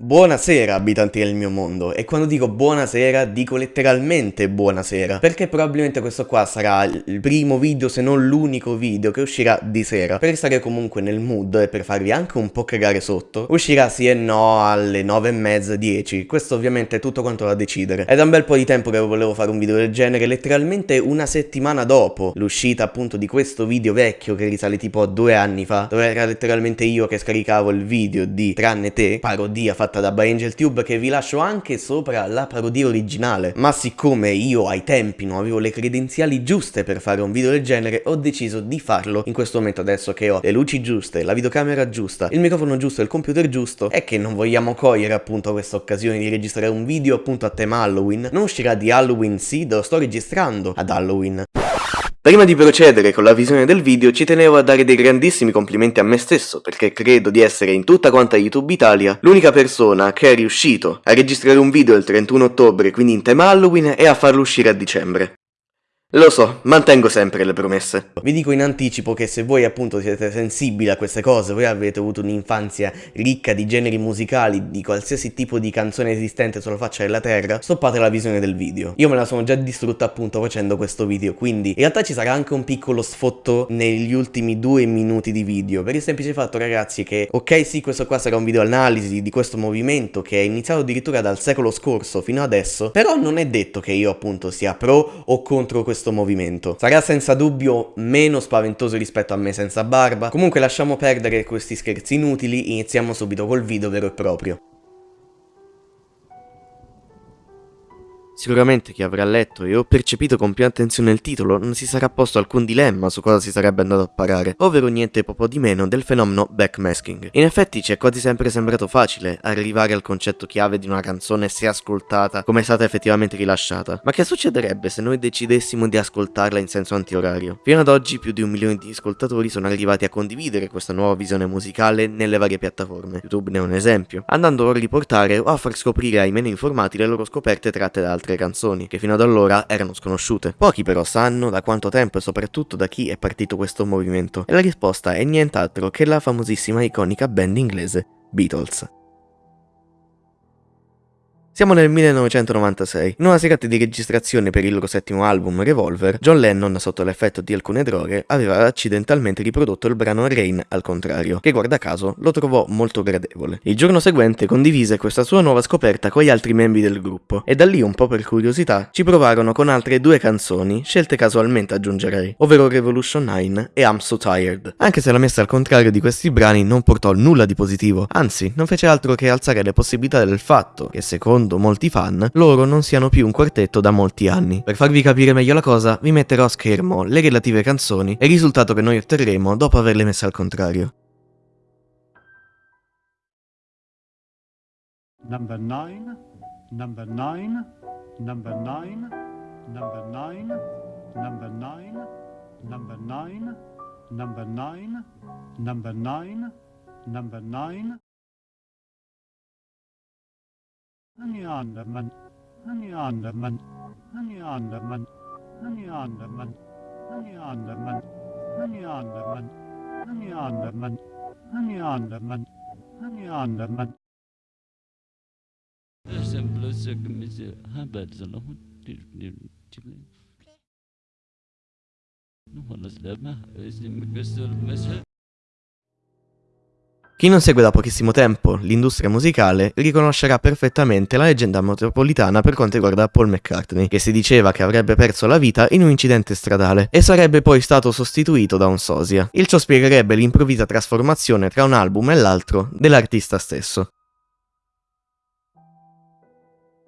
Buonasera abitanti del mio mondo. E quando dico buonasera dico letteralmente buonasera. Perché probabilmente questo qua sarà il primo video se non l'unico video che uscirà di sera. Per stare comunque nel mood e per farvi anche un po' cagare sotto uscirà sì e no alle 9 e mezza 10 questo ovviamente è tutto quanto da decidere. È da un bel po' di tempo che volevo fare un video del genere letteralmente una settimana dopo l'uscita appunto di questo video vecchio che risale tipo a due anni fa dove era letteralmente io che scaricavo il video di Tranne Te parodia fatta fatta da ByAngelTube che vi lascio anche sopra la parodia originale. Ma siccome io ai tempi non avevo le credenziali giuste per fare un video del genere, ho deciso di farlo in questo momento adesso che ho le luci giuste, la videocamera giusta, il microfono giusto e il computer giusto e che non vogliamo cogliere appunto questa occasione di registrare un video appunto a tema Halloween. Non uscirà di Halloween sì, lo sto registrando ad Halloween. Prima di procedere con la visione del video ci tenevo a dare dei grandissimi complimenti a me stesso perché credo di essere in tutta quanta YouTube Italia l'unica persona che è riuscito a registrare un video il 31 ottobre quindi in tema Halloween e a farlo uscire a dicembre. Lo so, mantengo sempre le promesse. Vi dico in anticipo che se voi appunto siete sensibili a queste cose, voi avete avuto un'infanzia ricca di generi musicali, di qualsiasi tipo di canzone esistente sulla faccia della terra, stoppate la visione del video. Io me la sono già distrutta appunto facendo questo video, quindi in realtà ci sarà anche un piccolo sfotto negli ultimi due minuti di video, per il semplice fatto ragazzi che, ok sì questo qua sarà un video analisi di questo movimento che è iniziato addirittura dal secolo scorso fino adesso, però non è detto che io appunto sia pro o contro questo questo movimento. Sarà senza dubbio meno spaventoso rispetto a me senza barba. Comunque lasciamo perdere questi scherzi inutili, iniziamo subito col video vero e proprio. Sicuramente chi avrà letto e ho percepito con più attenzione il titolo non si sarà posto alcun dilemma su cosa si sarebbe andato a parare, ovvero niente poco di meno del fenomeno backmasking. In effetti ci è quasi sempre sembrato facile arrivare al concetto chiave di una canzone se ascoltata come è stata effettivamente rilasciata, ma che succederebbe se noi decidessimo di ascoltarla in senso antiorario? Fino ad oggi più di un milione di ascoltatori sono arrivati a condividere questa nuova visione musicale nelle varie piattaforme, YouTube ne è un esempio, andando a riportare o a far scoprire ai meno informati le loro scoperte tratte da altri altre canzoni, che fino ad allora erano sconosciute. Pochi però sanno da quanto tempo e soprattutto da chi è partito questo movimento, e la risposta è nient'altro che la famosissima iconica band inglese Beatles. Siamo nel 1996. In una serata di registrazione per il loro settimo album Revolver, John Lennon, sotto l'effetto di alcune droghe, aveva accidentalmente riprodotto il brano Rain al contrario, che guarda caso lo trovò molto gradevole. Il giorno seguente condivise questa sua nuova scoperta con gli altri membri del gruppo, e da lì un po' per curiosità ci provarono con altre due canzoni, scelte casualmente aggiungerei, ovvero Revolution 9 e I'm So Tired. Anche se la messa al contrario di questi brani non portò nulla di positivo, anzi non fece altro che alzare le possibilità del fatto che secondo secondo molti fan, loro non siano più un quartetto da molti anni. Per farvi capire meglio la cosa, vi metterò a schermo le relative canzoni e il risultato che noi otterremo dopo averle messe al contrario. Number 9, number 9, number 9, number 9, number 9, number 9, number 9, number 9, number 9. hani andırman, hani andırman, hani andırman, hani andırman, hani andırman, hani andırman, hani andırman, hani andırman, hani andırman. Sen bilirsin ki bizi haber zalahun, ne olur deme, bizim göstermesi. Chi non segue da pochissimo tempo l'industria musicale riconoscerà perfettamente la leggenda metropolitana per quanto riguarda Paul McCartney, che si diceva che avrebbe perso la vita in un incidente stradale e sarebbe poi stato sostituito da un sosia. Il ciò spiegherebbe l'improvvisa trasformazione tra un album e l'altro dell'artista stesso.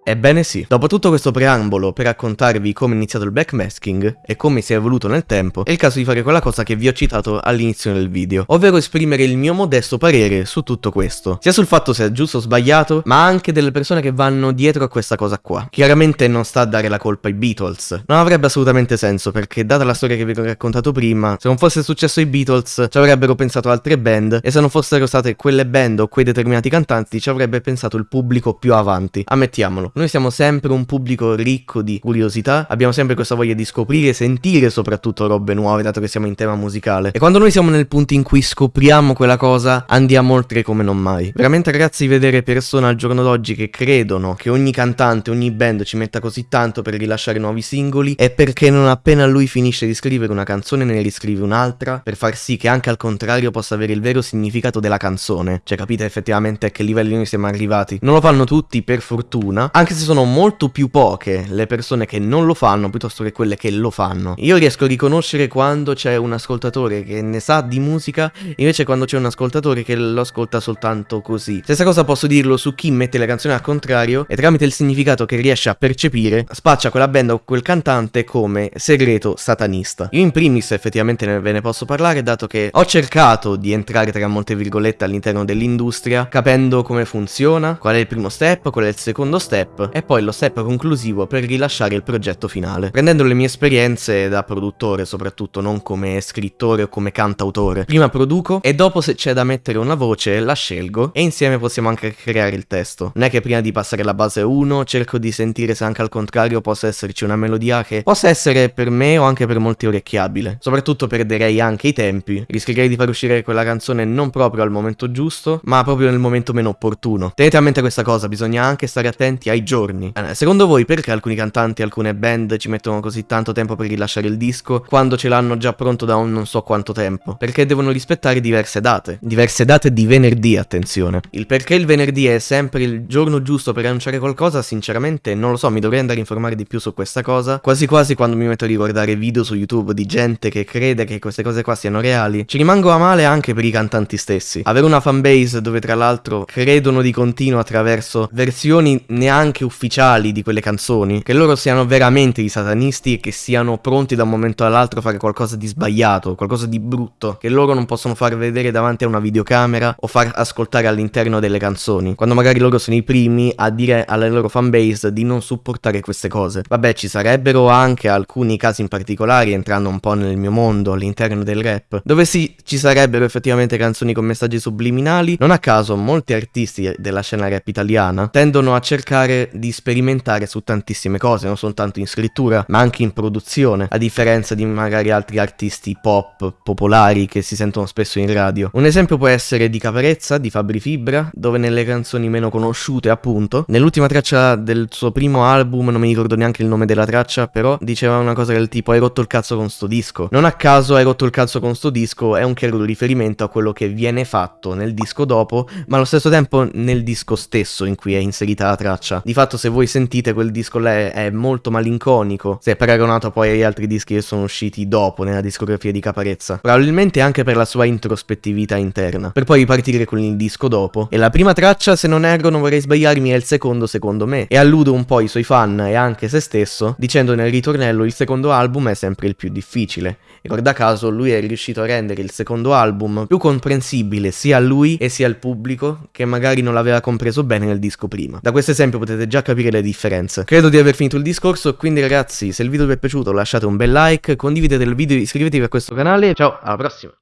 Ebbene sì, dopo tutto questo preambolo per raccontarvi come è iniziato il backmasking e come si è evoluto nel tempo, è il caso di fare quella cosa che vi ho citato all'inizio del video, ovvero esprimere il mio modesto parere su tutto questo, sia sul fatto se è giusto o sbagliato, ma anche delle persone che vanno dietro a questa cosa qua. Chiaramente non sta a dare la colpa ai Beatles, non avrebbe assolutamente senso perché data la storia che vi ho raccontato prima, se non fosse successo ai Beatles ci avrebbero pensato altre band e se non fossero state quelle band o quei determinati cantanti ci avrebbe pensato il pubblico più avanti, ammettiamolo. Noi siamo sempre un pubblico ricco di curiosità, abbiamo sempre questa voglia di scoprire e sentire soprattutto robe nuove, dato che siamo in tema musicale. E quando noi siamo nel punto in cui scopriamo quella cosa, andiamo oltre come non mai. Veramente ragazzi, vedere persone al giorno d'oggi che credono che ogni cantante, ogni band ci metta così tanto per rilasciare nuovi singoli, è perché non appena lui finisce di scrivere una canzone ne riscrive un'altra, per far sì che anche al contrario possa avere il vero significato della canzone. Cioè capite effettivamente a che livelli noi siamo arrivati. Non lo fanno tutti per fortuna, anche se sono molto più poche le persone che non lo fanno piuttosto che quelle che lo fanno. Io riesco a riconoscere quando c'è un ascoltatore che ne sa di musica, invece quando c'è un ascoltatore che lo ascolta soltanto così. Stessa cosa posso dirlo su chi mette le canzoni al contrario e tramite il significato che riesce a percepire, spaccia quella band o quel cantante come segreto satanista. Io in primis effettivamente ve ne posso parlare dato che ho cercato di entrare tra molte virgolette all'interno dell'industria, capendo come funziona, qual è il primo step, qual è il secondo step e poi lo step conclusivo per rilasciare il progetto finale. Prendendo le mie esperienze da produttore soprattutto, non come scrittore o come cantautore. Prima produco e dopo se c'è da mettere una voce la scelgo e insieme possiamo anche creare il testo. Non è che prima di passare la base 1 cerco di sentire se anche al contrario possa esserci una melodia che possa essere per me o anche per molti orecchiabile. Soprattutto perderei anche i tempi, rischierei di far uscire quella canzone non proprio al momento giusto, ma proprio nel momento meno opportuno. Tenete a mente questa cosa, bisogna anche stare attenti ai giorni. Eh, secondo voi perché alcuni cantanti, alcune band ci mettono così tanto tempo per rilasciare il disco quando ce l'hanno già pronto da un non so quanto tempo? Perché devono rispettare diverse date. Diverse date di venerdì, attenzione. Il perché il venerdì è sempre il giorno giusto per annunciare qualcosa, sinceramente non lo so, mi dovrei andare a informare di più su questa cosa. Quasi quasi quando mi metto a riguardare video su YouTube di gente che crede che queste cose qua siano reali, ci rimango a male anche per i cantanti stessi. Avere una fanbase dove tra l'altro credono di continuo attraverso versioni neanche ufficiali di quelle canzoni, che loro siano veramente i satanisti e che siano pronti da un momento all'altro a fare qualcosa di sbagliato, qualcosa di brutto, che loro non possono far vedere davanti a una videocamera o far ascoltare all'interno delle canzoni, quando magari loro sono i primi a dire alla loro fanbase di non supportare queste cose. Vabbè, ci sarebbero anche alcuni casi in particolari, entrando un po' nel mio mondo, all'interno del rap, dove sì, ci sarebbero effettivamente canzoni con messaggi subliminali, non a caso molti artisti della scena rap italiana tendono a cercare di sperimentare su tantissime cose, non soltanto in scrittura, ma anche in produzione, a differenza di magari altri artisti pop popolari che si sentono spesso in radio. Un esempio può essere di Caparezza, di Fabri Fibra, dove nelle canzoni meno conosciute, appunto, nell'ultima traccia del suo primo album, non mi ricordo neanche il nome della traccia, però diceva una cosa del tipo hai rotto il cazzo con sto disco. Non a caso hai rotto il cazzo con sto disco è un chiaro riferimento a quello che viene fatto nel disco dopo, ma allo stesso tempo nel disco stesso in cui è inserita la traccia. Di fatto se voi sentite quel disco là è molto malinconico, se paragonato poi agli altri dischi che sono usciti dopo nella discografia di Caparezza. Probabilmente anche per la sua introspettività interna, per poi ripartire con il disco dopo. E la prima traccia, se non erro, non vorrei sbagliarmi, è il secondo secondo me, e allude un po' i suoi fan e anche se stesso, dicendo nel ritornello il secondo album è sempre il più difficile. E guarda caso lui è riuscito a rendere il secondo album più comprensibile sia a lui e sia al pubblico che magari non l'aveva compreso bene nel disco prima. Da questo esempio potete già capire le differenze. Credo di aver finito il discorso, quindi ragazzi se il video vi è piaciuto lasciate un bel like, condividete il video, iscrivetevi a questo canale, ciao, alla prossima!